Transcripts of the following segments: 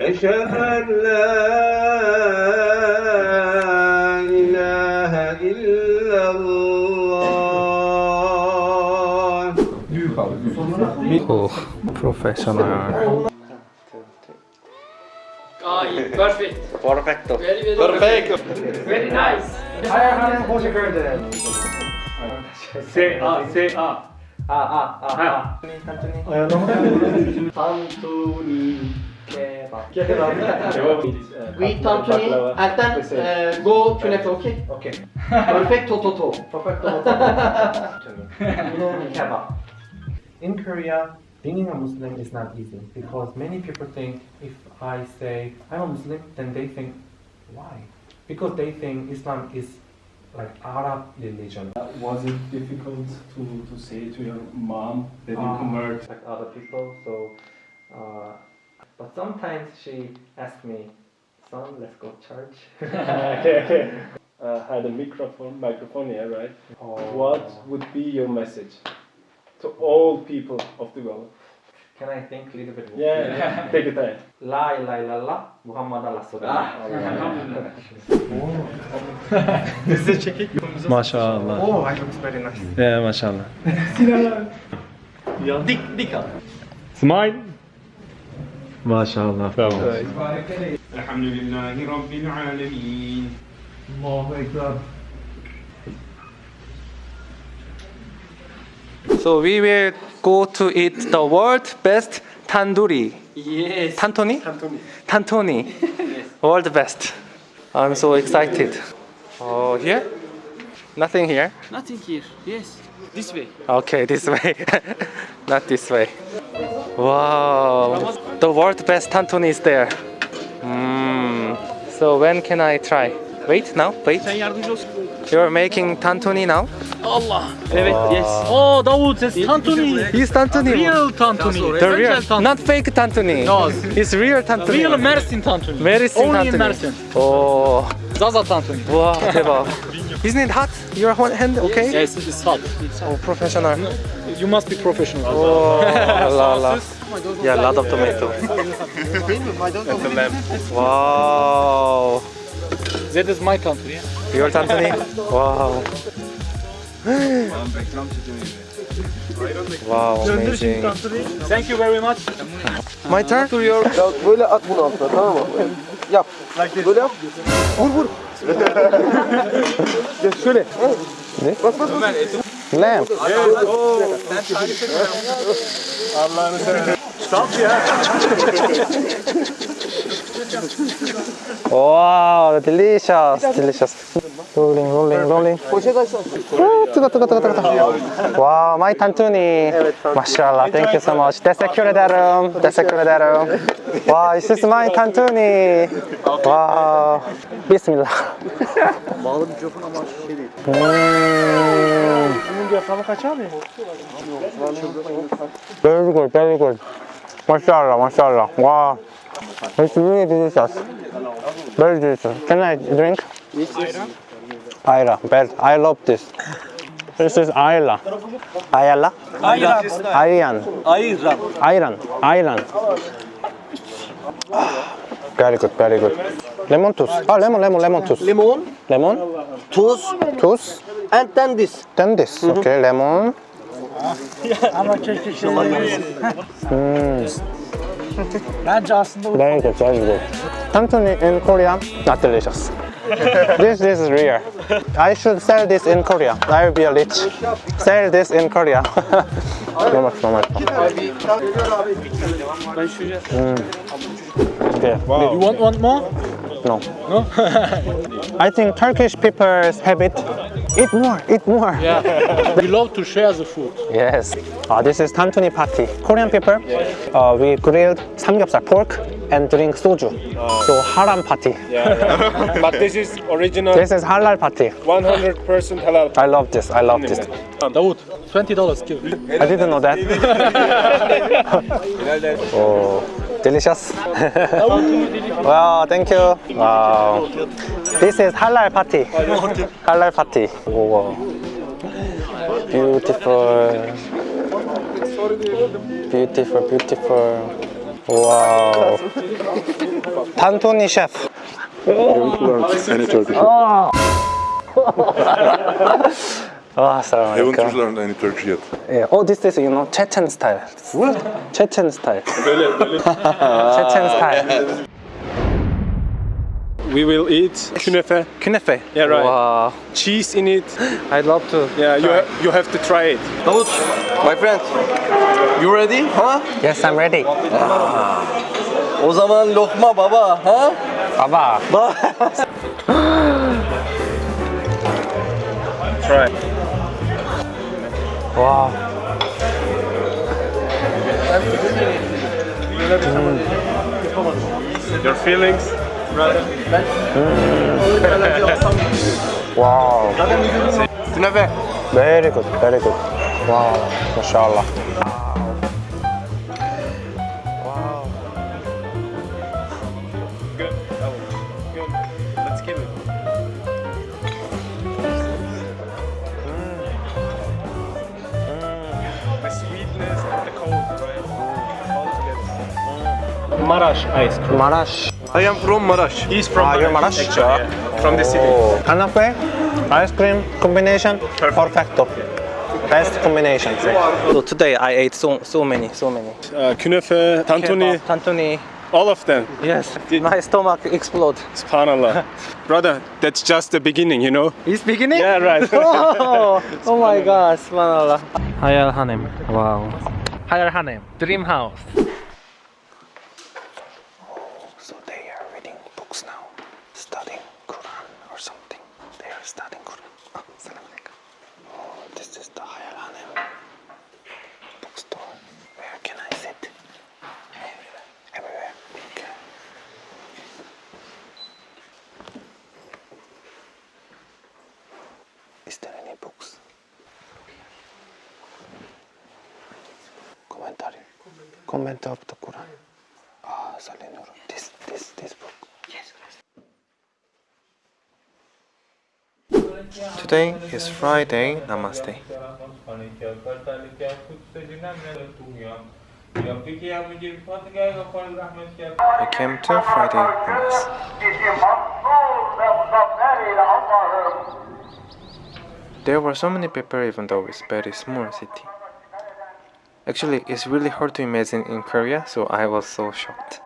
أشهد أن لا إله إلا الله Oh, professional. Ah, yeah, perfect. Perfecto. Very, very Perfecto. Very nice. Say Say ah. We tantuni and then uh, go to next, okay? Okay. Perfect toto. In Korea, being a Muslim is not easy because many people think if I say I'm a Muslim, then they think, why? Because they think Islam is like Arab religion. Was it difficult to, to say to your mom that you Ah. convert? like other people. So, uh, but sometimes she asks me, "Son, let's go church." okay, okay. Uh, had a microphone, microphone here, right? Or, What would be your message to all people of the world? Can I think a little bit more? Yeah, yeah. take your time. La ilaha illallah Muhammad Rasulullah. Maşallah. Oh, I looks very nice. Yeah, maşallah. Dik, dik al. Smile. Maşallah. Bravo. الحمد لله رب العالمين So we will go to eat the world best tandoori. Yes. Tantoni? Tantuni. Tantoni. World best. I'm so excited. Oh, here? Nothing here. Nothing here. Yes. This way. Okay, this way. Not this way. Wow. The world best tantuni is there. Mm. So when can I try? Wait now, wait. Sen yardımcı olsun. You're making tantuni now? Allah. Evet. Yes. Oh Davut, it's Tantuni. He's tantuni. Real Tantuni. The real, Original Tantuni. not fake tantuni. No. It's real tantuni. Real Mersin Tantuni. Mersin Only in tantuni. Mersin. Oh, Zaza Tantuni. wow, 대박. Isn't it hot? Your hand okay? Yes, it's hot. Oh, professional. You must be professional. Oh, la la. Oh yeah, a lot of tomato. Wow. That is my country. yeah. Real tantuni? Wow. wow, amazing. Thank you very much. My turn? Böyle at bunu altına tamam mı? Yap. Böyle yap. Vur vur. ya şöyle. Ne? Bak bak bak. Lamp. Wow, delicious, delicious. Rolling, rolling, rolling. Poşet açsana. 오, 뜨거, 뜨거, 뜨거, 뜨거. 와, 마이 탄투니. 마샬라, thank you so much. 데세큐레다름, 데세큐레다름. 와, this is my 탄투니. 와, 비스밀라. Bağlı mikrofon ama şey değil. 음. Very good, very good. Mashallah, mashallah. Wow. It's really delicious. Very delicious. Can I drink? Ayra. Best. I love this. This is Ayla. Ayala? Ayran. Ayran. Ayran. Ayran. Ayran. Very good, very good. Lemon juice. Ah, lemon, lemon, lemon juice. Limon, Lemon, tuz, juice. and then this. Then this. Okay, lemon. Bence aslında Very good, very good. Tantuni in Korea, not delicious. this, this is rare. I should sell this in Korea. I will be a rich. Sell this in Korea. so much, so much. Mm. Okay. You want one more? No. No? I think Turkish people's habit. Eat more, eat more. Yeah. we love to share the food. Yes. Uh, this is tantuni party. Korean people, uh, we grilled samgyeopsal pork and drink soju. So haram party. but this is original This is halal party. 100% halal. I love this. I love this. Um, Davut, $20 give. I didn't know that. oh, delicious. wow, thank you. Wow. This is halal party. halal party. Oh, wow. Beautiful. Beautiful, beautiful. 와우. 탄토니 셰프. Any Turkish? 와, 사람 Haven't 알까? learned any Turkish yet. Yeah. Oh, this is you know Chechen style. What? Chechen style. Chechen style. We will eat künefe. Künefe. Yeah, right. Wow. Cheese in it. I'd love to. Yeah, you ha- you have to try it. Davut, my friend. You ready? Huh? Yes, I'm ready. Ah. O zaman lokma baba. Ha? Baba. Try. Wow. Mm. Your feelings? Wow. Künefe. Very good. Very good. Wow. Mashallah. Good. Good. Let's give it. The sweetness and the cold, right? All together. Marash ice cream. Marash. I am from Marash. He's from Ah, you're Marash? actually, yeah. From the city. Oh. Künefe, ice cream combination, perfecto. Best combination. So today I ate so so many, so many. Uh, künefe, tantuni, Kebab, tantuni. all of them. Yes, my stomach explode. Subhanallah. Brother, that's just the beginning, you know? It's beginning? Yeah, right. oh, oh my God, subhanallah. Hayal Hanem. Wow. Hayal Hanem. Dream house. So they are reading books now, studying Quran or something. They are studying Quran. Oh, salam alaikum. Oh, this is the Hayal Hanem bookstore. Where can I sit? Everywhere. Everywhere. Okay. Is there any books? Commentary. Comment of the Quran. Ah, Salinur. This, this, this book. Yes. Today is Friday. Namaste. I came to Friday Namaz. There were so many people even though it's very small city. Actually, it's really hard to imagine in Korea, so I was so shocked.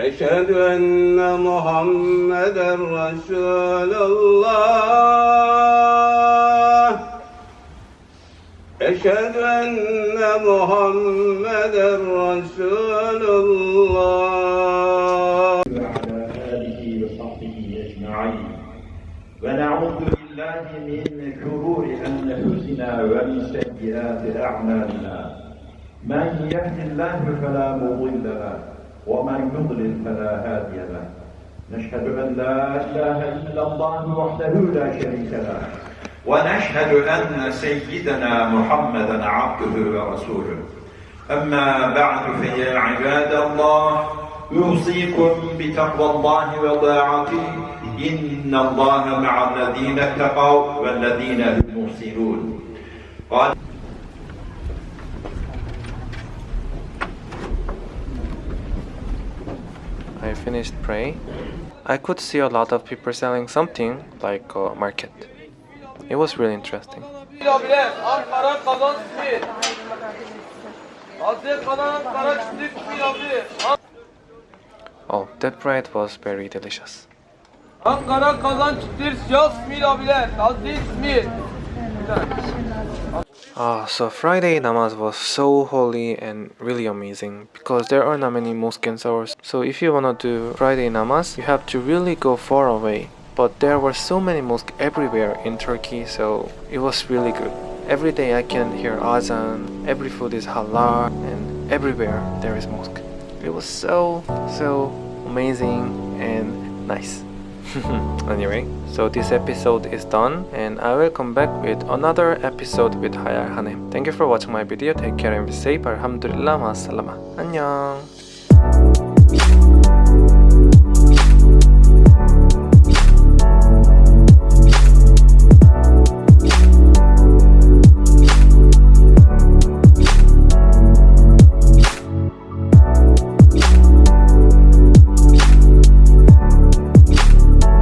أشهد أن محمدا رسول الله. أشهد أن محمدا رسول الله. وعلى آله وصحبه أجمعين. ونعوذ بالله من شرور أنفسنا ومن سيئات أعمالنا. من يهد الله فلا مضل له. ومن يضلل فلا هادي له. نشهد أن لا إله إلا الله وحده لا شريك له. ونشهد أن سيدنا محمدا عبده ورسوله. أما بعد فيا عباد الله يوصيكم بتقوى الله وطاعته. إن الله مع الذين اتقوا والذين هم محسنون. قال I finished praying. I could see a lot of people selling something like a market. It was really interesting. Oh, that bread was very delicious. Ankara simit abiler. Ah, so Friday namaz was so holy and really amazing because there are not many mosques in Seoul. So if you wanna do Friday namaz, you have to really go far away. But there were so many mosques everywhere in Turkey, so it was really good. Every day I can hear azan, every food is halal, and everywhere there is mosque. It was so so amazing and nice. anyway, so this episode is done and I will come back with another episode with Hayal Hanem. Thank you for watching my video. Take care and be safe. Alhamdulillah. Ma'asalama. 안녕.